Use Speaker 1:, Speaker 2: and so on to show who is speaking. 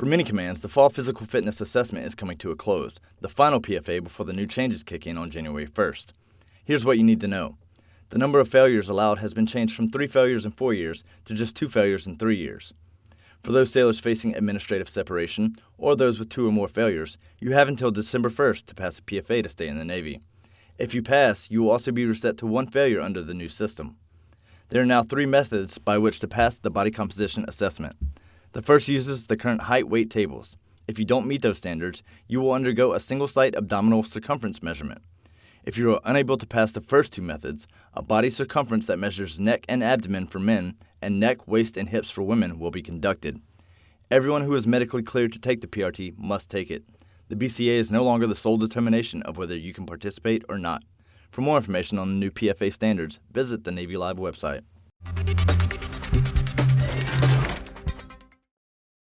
Speaker 1: For many commands, the fall physical fitness assessment is coming to a close, the final PFA before the new changes kick in on January 1st. Here's what you need to know. The number of failures allowed has been changed from three failures in four years to just two failures in three years. For those sailors facing administrative separation, or those with two or more failures, you have until December 1st to pass a PFA to stay in the Navy. If you pass, you will also be reset to one failure under the new system. There are now three methods by which to pass the body composition assessment. The first uses the current height weight tables. If you don't meet those standards, you will undergo a single site abdominal circumference measurement. If you are unable to pass the first two methods, a body circumference that measures neck and abdomen for men and neck, waist, and hips for women will be conducted. Everyone who is medically cleared to take the PRT must take it. The BCA is no longer the sole determination of whether you can participate or not. For more information on the new PFA standards, visit the Navy Live website.